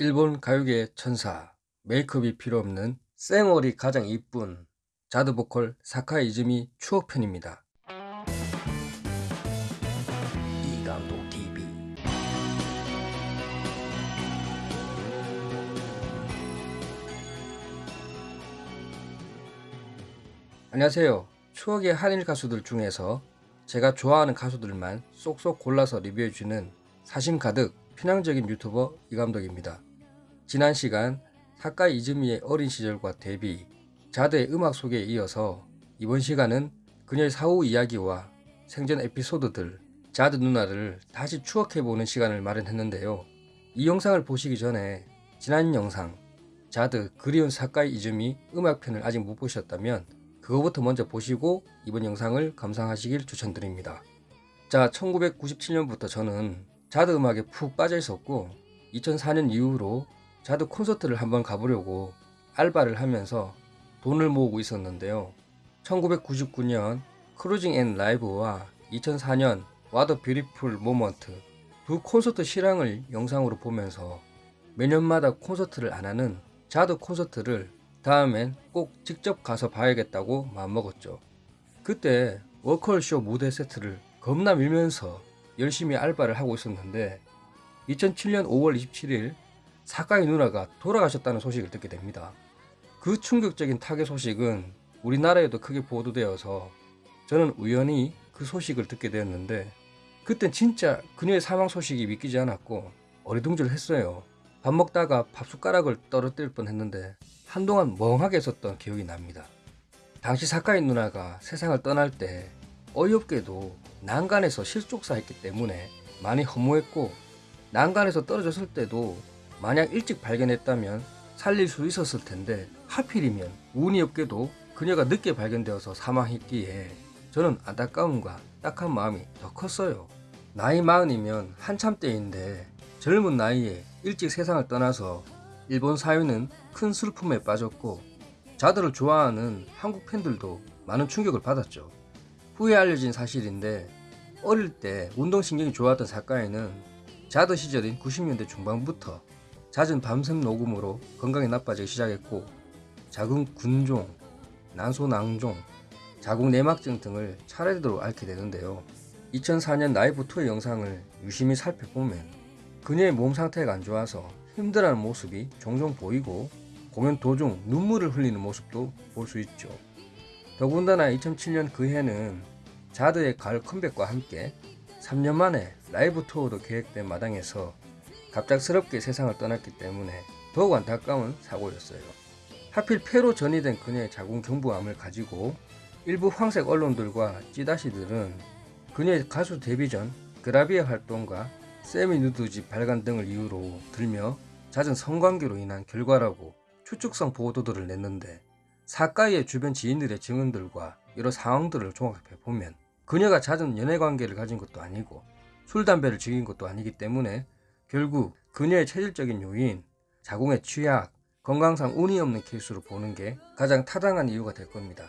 일본 가요계의 천사, 메이크업이 필요 없는 쌩얼이 가장 이쁜 자드 보컬 사카이 이즈미 추억편입니다. 이감독 TV 안녕하세요. 추억의 한일 가수들 중에서 제가 좋아하는 가수들만 쏙쏙 골라서 리뷰해주는 사심 가득 편향적인 유튜버 이감독입니다. 지난 시간 사카이 이즈미의 어린 시절과 데뷔, 자드의 음악 소개에 이어서 이번 시간은 그녀의 사후 이야기와 생전 에피소드들, 자드 누나를 다시 추억해보는 시간을 마련했는데요. 이 영상을 보시기 전에 지난 영상 자드 그리운 사카이 이즈미 음악편을 아직 못 보셨다면 그거부터 먼저 보시고 이번 영상을 감상하시길 추천드립니다. 자 1997년부터 저는 자드 음악에 푹 빠져 있었고 2004년 이후로 자드 콘서트를 한번 가보려고 알바를 하면서 돈을 모으고 있었는데요. 1999년 Cruising and Live와 2004년 What a Beautiful Moment 두 콘서트 실황을 영상으로 보면서 매년마다 콘서트를 안 하는 자드 콘서트를 다음엔 꼭 직접 가서 봐야겠다고 마음먹었죠. 그때 워컬쇼 무대 세트를 겁나 밀면서 열심히 알바를 하고 있었는데 2007년 5월 27일 사카이 누나가 돌아가셨다는 소식을 듣게 됩니다. 그 충격적인 타계 소식은 우리나라에도 크게 보도되어서 저는 우연히 그 소식을 듣게 되었는데 그땐 진짜 그녀의 사망 소식이 믿기지 않았고 어리둥절했어요. 밥 먹다가 밥 숟가락을 떨어뜨릴 뻔했는데 한동안 멍하게 있었던 기억이 납니다. 당시 사카이 누나가 세상을 떠날 때 어이없게도 난간에서 실족사했기 때문에 많이 허무했고 난간에서 떨어졌을 때도 만약 일찍 발견했다면 살릴 수 있었을 텐데 하필이면 운이 없게도 그녀가 늦게 발견되어서 사망했기에 저는 안타까움과 딱한 마음이 더 컸어요. 나이 마흔이면 한참 때인데 젊은 나이에 일찍 세상을 떠나서 일본 사회는 큰 슬픔에 빠졌고 자들을 좋아하는 한국 팬들도 많은 충격을 받았죠. 후에 알려진 사실인데 어릴 때 운동신경이 좋았던 사카이는 자드 시절인 90년대 중반부터 잦은 밤샘 녹음으로 건강이 나빠지기 시작했고 자궁 군종, 난소낭종, 자궁 내막증 등을 차례대로 앓게 되는데요. 2004년 라이브 투의 영상을 유심히 살펴보면 그녀의 몸 상태가 안 좋아서 힘들어하는 모습이 종종 보이고 공연 도중 눈물을 흘리는 모습도 볼 수 있죠. 더군다나 2007년 그 해는 자드의 가을 컴백과 함께 3년 만에 라이브 투어도 계획된 마당에서 갑작스럽게 세상을 떠났기 때문에 더욱 안타까운 사고였어요. 하필 폐로 전이된 그녀의 자궁 경부암을 가지고 일부 황색 언론들과 찌다시들은 그녀의 가수 데뷔 전 그라비아 활동과 세미 누드지 발간 등을 이유로 들며 잦은 성관계로 인한 결과라고 추측성 보도들을 냈는데 사카이의 주변 지인들의 증언들과 여러 상황들을 종합해 보면 그녀가 잦은 연애관계를 가진 것도 아니고 술, 담배를 즐긴 것도 아니기 때문에 결국 그녀의 체질적인 요인, 자궁의 취약, 건강상 운이 없는 케이스로 보는 게 가장 타당한 이유가 될 겁니다.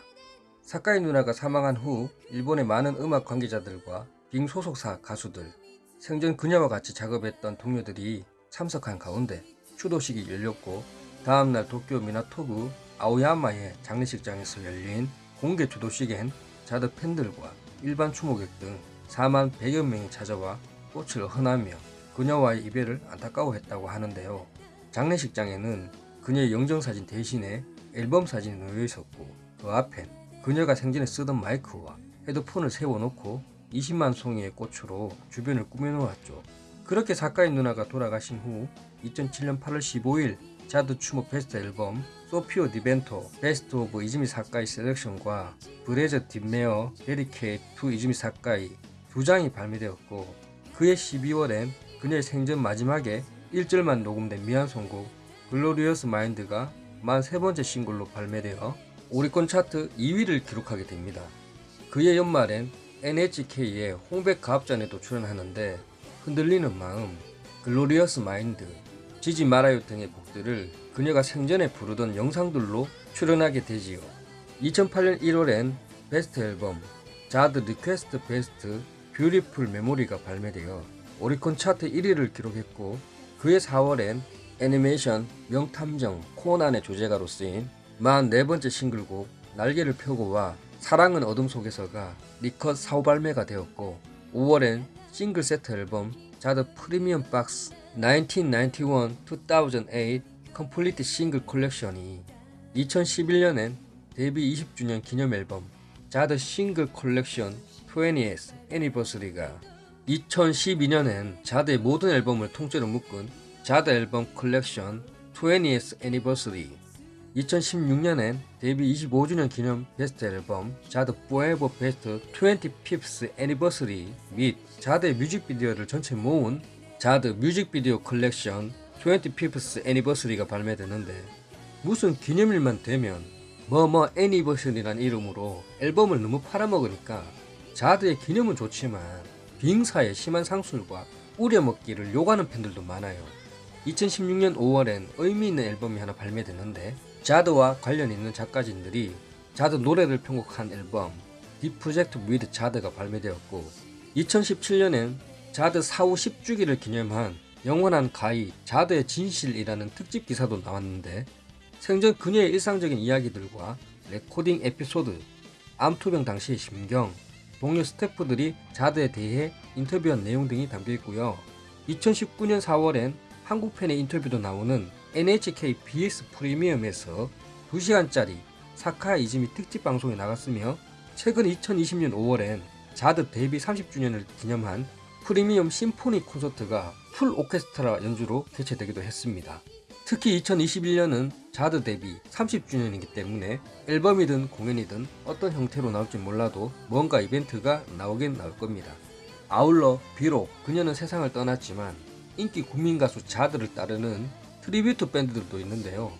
사카이 누나가 사망한 후 일본의 많은 음악 관계자들과 빙 소속사 가수들, 생전 그녀와 같이 작업했던 동료들이 참석한 가운데 추도식이 열렸고 다음날 도쿄 미나토구 아오야마의 장례식장에서 열린 공개 추도식엔 자드 팬들과 일반 추모객 등 4만 100여 명이 찾아와 꽃을 헌하며 그녀와의 이별을 안타까워했다고 하는데요. 장례식장에는 그녀의 영정사진 대신에 앨범 사진이 놓여 있었고 그 앞엔 그녀가 생전에 쓰던 마이크와 헤드폰을 세워놓고 20만 송이의 꽃으로 주변을 꾸며놓았죠. 그렇게 사카이 누나가 돌아가신 후 2007년 8월 15일 자드 추모 베스트 앨범 Soffio di vento Best of 이즈미 사카이 Selection과 Brezza di mare dedicated to 이즈미 사카이 두 장이 발매되었고 그해 12월엔 그녀의 생전 마지막에 1절만 녹음된 미완성곡 Glorious Mind가 43번째 싱글로 발매되어 오리콘 차트 2위를 기록하게 됩니다. 그해 연말엔 NHK의 홍백 가합전에도 출연하는데 흔들리는 마음, Glorious Mind, 지지 말아요 등의 곡들을 그녀가 생전에 부르던 영상들로 출연하게 되지요. 2008년 1월엔 베스트 앨범 자드 Request Best Beautiful Memory가 발매되어 오리콘 차트 1위를 기록했고 그해 4월엔 애니메이션 명탐정 코난의 주제가로 쓰인 44번째 싱글곡 날개를 펴고와 사랑은 어둠 속에서가 recut 사후 발매가 되었고 5월엔 싱글 세트 앨범 자드 Premium Box 1991-2008 Complete Single Collection이 2011년엔 데뷔 20주년 기념 앨범 자드 싱글 컬렉션 20th 애니버서리가 2012년엔 자드의 모든 앨범을 통째로 묶은 자드 Album Collection 20th Anniversary 2016년엔 데뷔 25주년 기념 베스트 앨범 자드 Forever Best 25th Anniversary 및 자드의 뮤직비디오를 전체 모은 자드 Music Video Collection 25th Anniversary가 발매되는데 무슨 기념일만 되면 뭐뭐 Anniversary란 이름으로 앨범을 너무 팔아먹으니까 자드의 기념은 좋지만 Being사의 심한 상술과 우려먹기를 욕하는 팬들도 많아요. 2016년 5월엔 의미 있는 앨범이 하나 발매됐는데 자드와 관련 있는 작가진들이 자드 노래를 편곡한 앨범 Project with 자드가 발매되었고 2017년엔 자드 사후 10주기를 기념한 영원한 가희 자드의 진실이라는 특집 기사도 나왔는데 생전 그녀의 일상적인 이야기들과 레코딩 에피소드, 암투병 당시의 심경, 동료 스태프들이 자드에 대해 인터뷰한 내용 등이 담겨 있고요. 2019년 4월엔 한국팬의 인터뷰도 나오는 NHK BS 프리미엄에서 2시간짜리 사카이 이즈미 특집 방송에 나갔으며 최근 2020년 5월엔 자드 데뷔 30주년을 기념한 프리미엄 심포니 콘서트가 full 오케스트라 연주로 개최되기도 했습니다. 특히 2021년은 자드 데뷔 30주년이기 때문에 앨범이든 공연이든 어떤 형태로 나올지 몰라도 뭔가 이벤트가 나오긴 나올 겁니다. 아울러 비록 그녀는 세상을 떠났지만 인기 국민 가수 자드를 따르는 tribute 밴드들도 있는데요.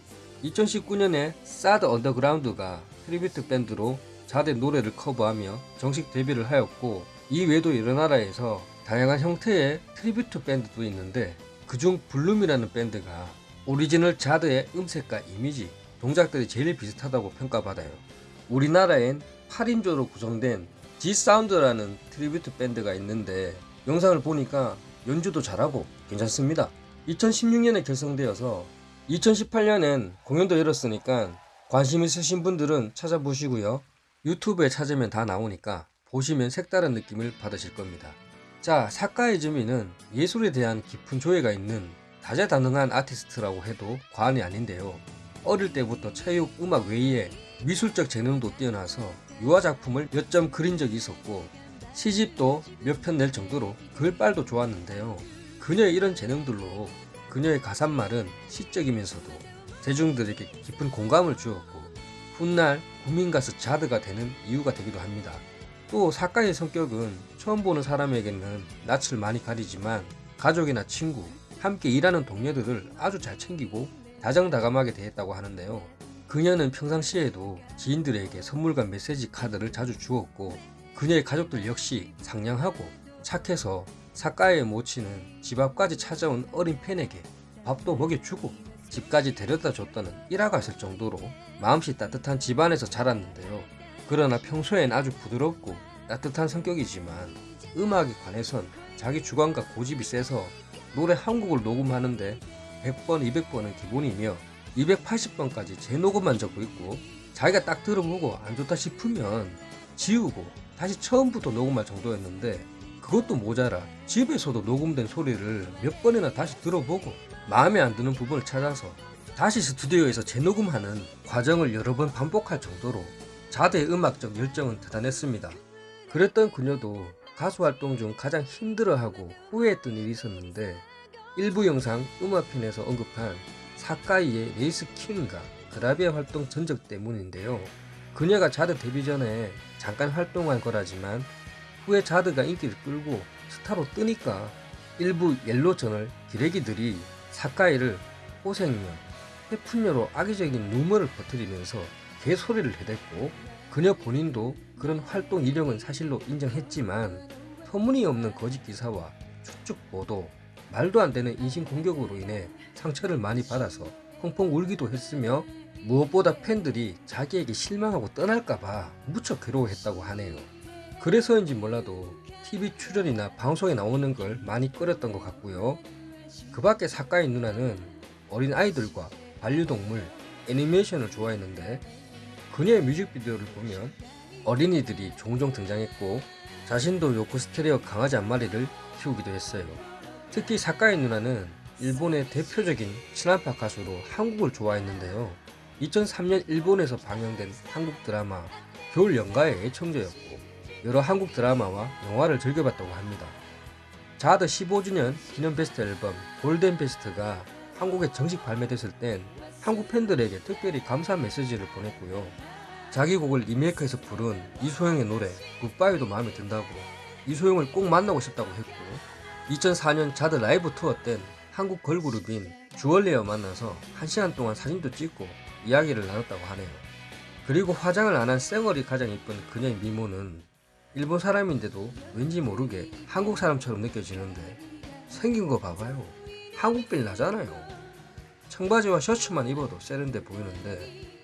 2019년에 SARD UNDERGROUND가 tribute 밴드로 자드의 노래를 커버하며 정식 데뷔를 하였고 이 외에도 여러 나라에서 다양한 형태의 tribute 밴드도 있는데 그중 블룸이라는 밴드가 오리지널 자드의 음색과 이미지, 동작들이 제일 비슷하다고 평가받아요. 우리나라엔 8인조로 구성된 G사운드라는 tribute 밴드가 있는데 영상을 보니까 연주도 잘하고 괜찮습니다. 2016년에 결성되어서 2018년엔 공연도 열었으니까 관심 있으신 분들은 찾아보시고요. 유튜브에 찾으면 다 나오니까 보시면 색다른 느낌을 받으실 겁니다. 자, 사카이즈미는 예술에 대한 깊은 조예가 있는 다재다능한 아티스트라고 해도 과언이 아닌데요. 어릴 때부터 체육, 음악 외에 미술적 재능도 뛰어나서 유화 작품을 몇 점 그린 적이 있었고 시집도 몇 편 낼 정도로 글빨도 좋았는데요. 그녀의 이런 재능들로 그녀의 가사말은 시적이면서도 대중들에게 깊은 공감을 주었고 훗날 국민가수 자드가 되는 이유가 되기도 합니다. 또 사카의 성격은 처음 보는 사람에게는 낯을 많이 가리지만 가족이나 친구, 함께 일하는 동료들을 아주 잘 챙기고 다정다감하게 대했다고 하는데요. 그녀는 평상시에도 지인들에게 선물과 메시지 카드를 자주 주었고 그녀의 가족들 역시 상냥하고 착해서 사카의 모치는 집 앞까지 찾아온 어린 팬에게 밥도 먹여주고 집까지 데려다 줬다는 일화가 있을 정도로 마음씨 따뜻한 집안에서 자랐는데요. 그러나 평소엔 아주 부드럽고 따뜻한 성격이지만 음악에 관해선 자기 주관과 고집이 세서 노래 한 곡을 녹음하는데 100번, 200번은 기본이며 280번까지 재녹음만 적고 있고 자기가 딱 들어보고 안 좋다 싶으면 지우고 다시 처음부터 녹음할 정도였는데 그것도 모자라 집에서도 녹음된 소리를 몇 번이나 다시 들어보고 마음에 안 드는 부분을 찾아서 다시 스튜디오에서 재녹음하는 과정을 여러 번 반복할 정도로 자대의 음악적 열정은 대단했습니다. 그랬던 그녀도 가수 활동 중 가장 힘들어하고 후회했던 일이 있었는데 일부 영상 음악편에서 언급한 사카이의 race queen과 그라비아 활동 전적 때문인데요. 그녀가 자드 데뷔 전에 잠깐 활동한 거라지만 후에 자드가 인기를 끌고 스타로 뜨니까 일부 yellow journal 기레기들이 사카이를 호색녀, 헤픈녀로 악의적인 루머를 퍼뜨리면서 개소리를 해댔고 그녀 본인도 그런 활동 이력은 사실로 인정했지만 터무니없는 거짓 기사와 축축 보도, 말도 안 되는 인신 공격으로 인해 상처를 많이 받아서 펑펑 울기도 했으며 무엇보다 팬들이 자기에게 실망하고 떠날까봐 무척 괴로워했다고 하네요. 그래서인지 몰라도 TV 출연이나 방송에 나오는 걸 많이 꺼렸던 것 같고요. 그 밖에 사카이 누나는 어린 아이들과 반려동물, 애니메이션을 좋아했는데 그녀의 뮤직비디오를 보면 어린이들이 종종 등장했고 자신도 요코 스테레오 강아지 한 마리를 키우기도 했어요. 특히 사카이 누나는 일본의 대표적인 친한파 가수로 한국을 좋아했는데요. 2003년 일본에서 방영된 한국 드라마 겨울 연가의 애청자였고 여러 한국 드라마와 영화를 즐겨봤다고 합니다. 자드 15주년 기념 베스트 앨범 골든 베스트가 한국에 정식 발매됐을 땐 한국 팬들에게 특별히 감사 메시지를 보냈고요. 자기 곡을 리메이크해서 부른 이소영의 노래 굿바이도 마음에 든다고 이소영을 꼭 만나고 싶다고 했고 2004년 자드 라이브 투어 땐 한국 걸그룹인 주얼리와 만나서 1시간 동안 사진도 찍고 이야기를 나눴다고 하네요. 그리고 화장을 안 한 쌩얼이 가장 이쁜 그녀의 미모는 일본 사람인데도 왠지 모르게 한국 사람처럼 느껴지는데 생긴 거 봐봐요. 한국빌 나잖아요. 청바지와 셔츠만 입어도 세련돼 보이는데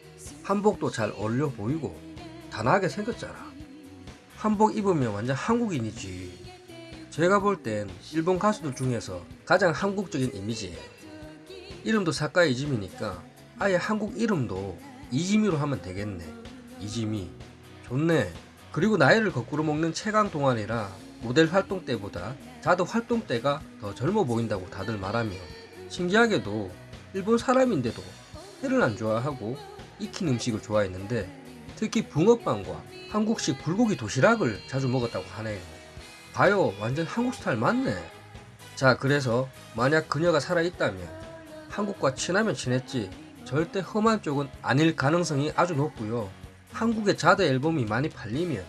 한복도 잘 어울려 보이고 단아하게 생겼잖아. 한복 입으면 완전 한국인이지. 제가 볼 땐 일본 가수들 중에서 가장 한국적인 이미지예요. 이름도 사카이 이즈미니까 아예 한국 이름도 이지미로 하면 되겠네. 이지미. 좋네. 그리고 나이를 거꾸로 먹는 최강 동안이라 모델 활동 때보다 자드 활동 때가 더 젊어 보인다고 다들 말하며 신기하게도 일본 사람인데도 회를 안 좋아하고 익힌 음식을 좋아했는데 특히 붕어빵과 한국식 불고기 도시락을 자주 먹었다고 하네요. 봐요 완전 한국 스타일 맞네. 자 그래서 만약 그녀가 살아있다면 한국과 친하면 친했지 절대 험한 쪽은 아닐 가능성이 아주 높고요. 한국의 자드 앨범이 많이 팔리면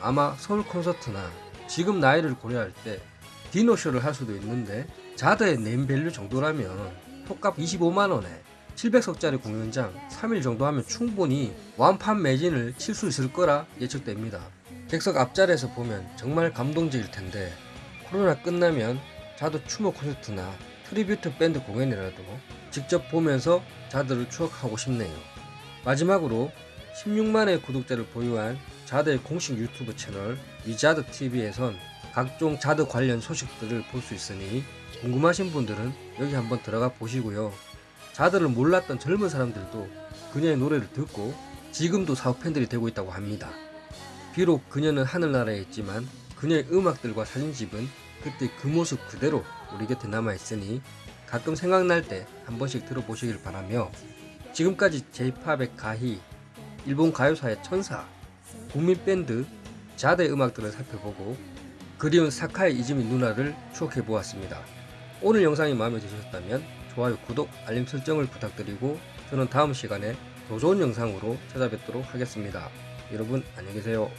아마 서울 콘서트나 지금 나이를 고려할 때 디너쇼를 할 수도 있는데 자드의 name value 정도라면 티켓값 25만원에 700석짜리 공연장 3일 정도 하면 충분히 완판 매진을 칠 수 있을 거라 예측됩니다. 객석 앞자리에서 보면 정말 감동적일 텐데 코로나 끝나면 자드 추모 콘서트나 tribute 밴드 공연이라도 직접 보면서 자드를 추억하고 싶네요. 마지막으로 16만의 구독자를 보유한 자드의 공식 유튜브 채널 위자드 TV에선 각종 자드 관련 소식들을 볼 수 있으니 궁금하신 분들은 여기 한번 들어가 보시고요. 자드를 몰랐던 젊은 사람들도 그녀의 노래를 듣고 지금도 사업 팬들이 되고 있다고 합니다. 비록 그녀는 하늘나라에 있지만 그녀의 음악들과 사진집은 그때 그 모습 그대로 우리 곁에 남아있으니 가끔 생각날 때 한 번씩 들어보시길 바라며 지금까지 J-팝의 가희, 일본 가요사의 천사, 국민 밴드 자드의 음악들을 살펴보고 그리운 사카이 이즈미 누나를 추억해 보았습니다. 오늘 영상이 마음에 드셨다면 좋아요, 구독, 알림 설정을 부탁드리고 저는 다음 시간에 더 좋은 영상으로 찾아뵙도록 하겠습니다. 여러분 안녕히 계세요.